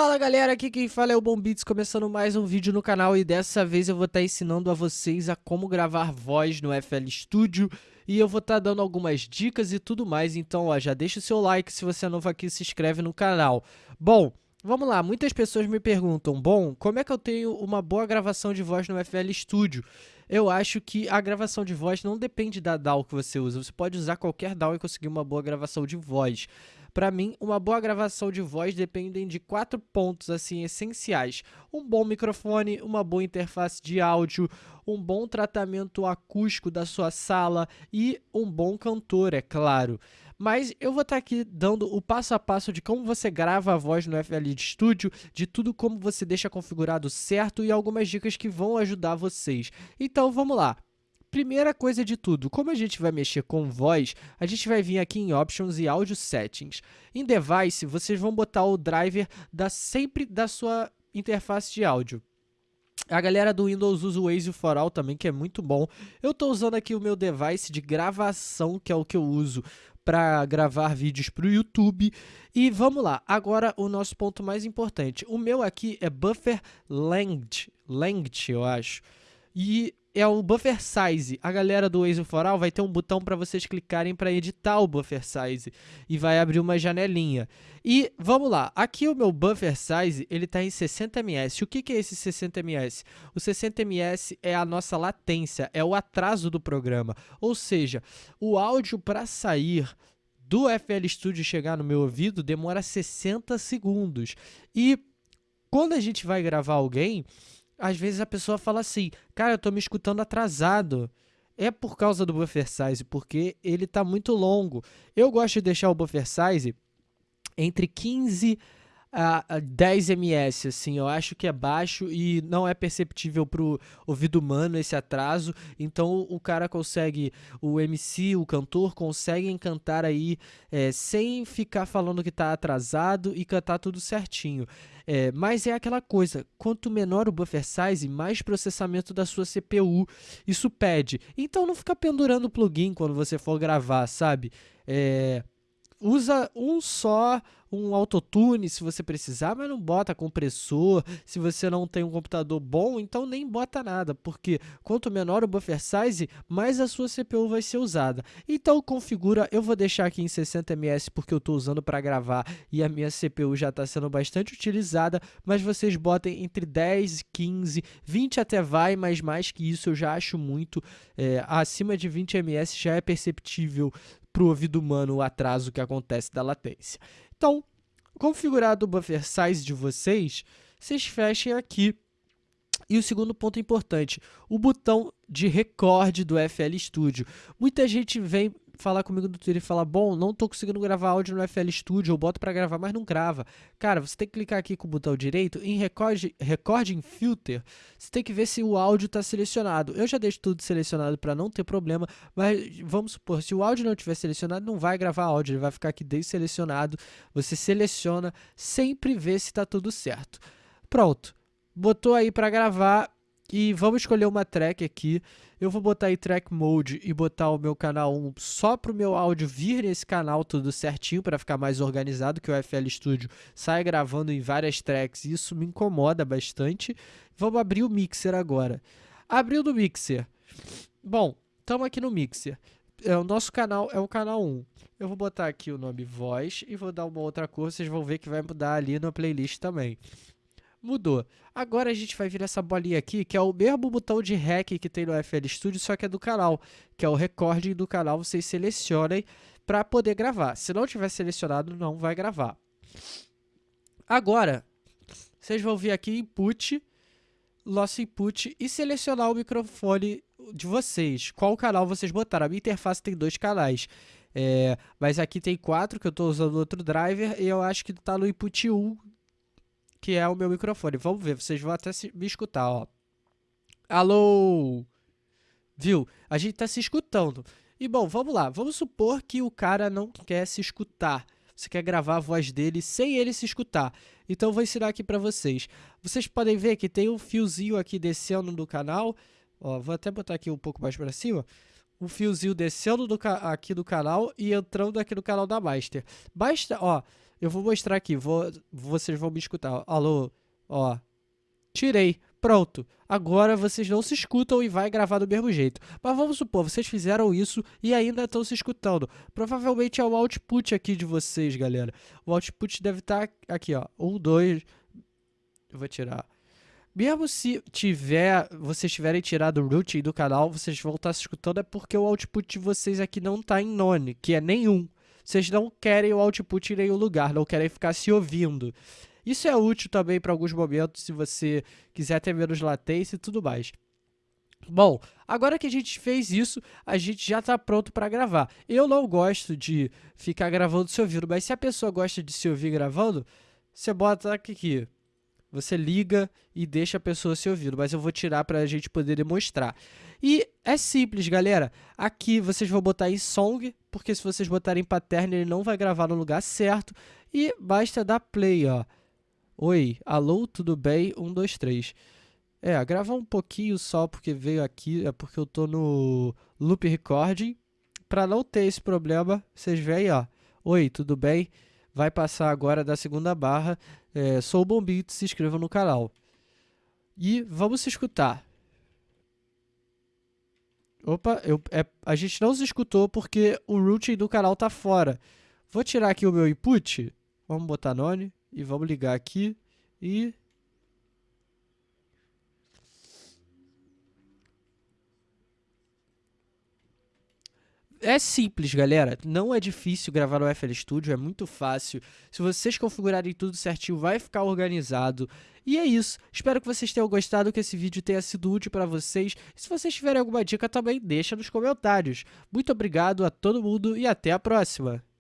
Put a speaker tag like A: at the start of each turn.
A: Fala galera, aqui quem fala é o Bombits, começando mais um vídeo no canal e dessa vez eu vou estar tá ensinando a vocês a como gravar voz no FL Studio e eu vou estar tá dando algumas dicas e tudo mais, então ó, já deixa o seu like se você é novo aqui se inscreve no canal. Bom, vamos lá, muitas pessoas me perguntam, bom, como é que eu tenho uma boa gravação de voz no FL Studio? Eu acho que a gravação de voz não depende da DAW que você usa, você pode usar qualquer DAW e conseguir uma boa gravação de voz. Para mim, uma boa gravação de voz depende de quatro pontos assim essenciais: um bom microfone, uma boa interface de áudio, um bom tratamento acústico da sua sala e um bom cantor, é claro. Mas eu vou estar tá aqui dando o passo a passo de como você grava a voz no FL Studio, de tudo como você deixa configurado certo e algumas dicas que vão ajudar vocês. Então vamos lá. Primeira coisa de tudo, como a gente vai mexer com voz, a gente vai vir aqui em Options e Audio Settings. Em Device, vocês vão botar o driver da, sempre da sua interface de áudio. A galera do Windows usa o Waze for All também, que é muito bom. Eu estou usando aqui o meu device de gravação, que é o que eu uso para gravar vídeos para o YouTube. E vamos lá, agora o nosso ponto mais importante. O meu aqui é Buffer Length, length eu acho. E é o buffer size. A galera do Waze for All vai ter um botão para vocês clicarem para editar o buffer size e vai abrir uma janelinha. E vamos lá, aqui o meu buffer size ele está em 60 ms. O que, que é esse 60 ms? O 60 ms é a nossa latência, é o atraso do programa. Ou seja, o áudio para sair do FL Studio chegar no meu ouvido demora 60 segundos. E quando a gente vai gravar alguém, às vezes a pessoa fala assim, cara, eu tô me escutando atrasado. É por causa do buffer size, porque ele está muito longo. Eu gosto de deixar o buffer size entre 15 a, 10 ms, assim, eu acho que é baixo e não é perceptível para o ouvido humano esse atraso, então o cara consegue, o MC, o cantor, consegue cantar aí é, sem ficar falando que está atrasado e cantar tudo certinho. É, mas é aquela coisa, quanto menor o buffer size, mais processamento da sua CPU isso pede. Então não fica pendurando o plugin quando você for gravar, sabe? É, usa um só um autotune se você precisar, mas não bota compressor. Se você não tem um computador bom, então nem bota nada, porque quanto menor o buffer size, mais a sua CPU vai ser usada. Então configura, eu vou deixar aqui em 60 ms porque eu estou usando para gravar e a minha CPU já está sendo bastante utilizada, mas vocês botem entre 10, 15, 20 até vai, mas mais que isso eu já acho muito. É, acima de 20 ms já é perceptível para o ouvido humano o atraso que acontece da latência. Então, configurado o buffer size de vocês, vocês fechem aqui. E o segundo ponto importante, o botão de recorde do FL Studio. Muita gente vem falar comigo no Twitter e falar, bom, não estou conseguindo gravar áudio no FL Studio, eu boto para gravar, mas não grava. Cara, você tem que clicar aqui com o botão direito em Record, Recording Filter, você tem que ver se o áudio está selecionado. Eu já deixo tudo selecionado para não ter problema, mas vamos supor, se o áudio não estiver selecionado, não vai gravar áudio, ele vai ficar aqui desselecionado. Você seleciona, sempre vê se está tudo certo. Pronto, botou aí para gravar, e vamos escolher uma track aqui. Eu vou botar aí track mode e botar o meu canal 1 só para o meu áudio vir nesse canal tudo certinho para ficar mais organizado, que o FL Studio sai gravando em várias tracks e isso me incomoda bastante. Vamos abrir o mixer agora. Abriu do mixer. Bom, estamos aqui no mixer. É, o nosso canal é o canal 1. Eu vou botar aqui o nome voz e vou dar uma outra cor, vocês vão ver que vai mudar ali na playlist também mudou. Agora a gente vai vir essa bolinha aqui, que é o mesmo botão de REC que tem no FL Studio, só que é do canal, que é o recording do canal, vocês selecionem para poder gravar. Se não tiver selecionado, não vai gravar. Agora, vocês vão vir aqui input, loss input e selecionar o microfone de vocês. Qual canal vocês botaram? A minha interface tem dois canais. É, mas aqui tem quatro, que eu estou usando outro driver, e eu acho que está no input 1 que é o meu microfone. Vamos ver, vocês vão até me escutar, ó. Alô? Viu? A gente tá se escutando. E bom, vamos lá. Vamos supor que o cara não quer se escutar. Você quer gravar a voz dele sem ele se escutar. Então, vou ensinar aqui para vocês. Vocês podem ver que tem um fiozinho aqui descendo do canal. Ó, vou até botar aqui um pouco mais para cima. Um fiozinho descendo do aqui do canal e entrando aqui no canal da Master. Basta, ó, Eu vou mostrar aqui, vou, vocês vão me escutar. Alô, ó. Tirei. Pronto. Agora vocês não se escutam e vai gravar do mesmo jeito. Mas vamos supor, vocês fizeram isso e ainda estão se escutando. Provavelmente é o output aqui de vocês, galera. O output deve estar tá aqui, ó. Um, dois... Eu vou tirar. Mesmo se tiver, vocês tiverem tirado o root do canal, vocês vão estar tá se escutando é porque o output de vocês aqui não está em none, que é nenhum. Vocês não querem o output em nenhum lugar, não querem ficar se ouvindo. Isso é útil também para alguns momentos, se você quiser ter menos latência e tudo mais. Bom, agora que a gente fez isso, a gente já está pronto para gravar. Eu não gosto de ficar gravando se ouvindo, mas se a pessoa gosta de se ouvir gravando, você bota aqui, você liga e deixa a pessoa se ouvindo, mas eu vou tirar para a gente poder demonstrar. E é simples, galera. Aqui vocês vão botar em song, porque se vocês botarem pattern ele não vai gravar no lugar certo. E basta dar play, ó. Oi, alô, tudo bem? Um, dois, três. É, gravar um pouquinho só porque veio aqui, é porque eu tô no loop recording. Pra não ter esse problema, vocês veem, ó. Oi, tudo bem? Vai passar agora da segunda barra. É, sou o Bombito, se inscreva no canal. E vamos se escutar. Opa, eu, é, a gente não se escutou porque o routing do canal tá fora. Vou tirar aqui o meu input. Vamos botar none. E vamos ligar aqui e... É simples, galera. Não é difícil gravar no FL Studio, é muito fácil. Se vocês configurarem tudo certinho, vai ficar organizado. E é isso. Espero que vocês tenham gostado, que esse vídeo tenha sido útil para vocês. E se vocês tiverem alguma dica também, deixa nos comentários. Muito obrigado a todo mundo e até a próxima.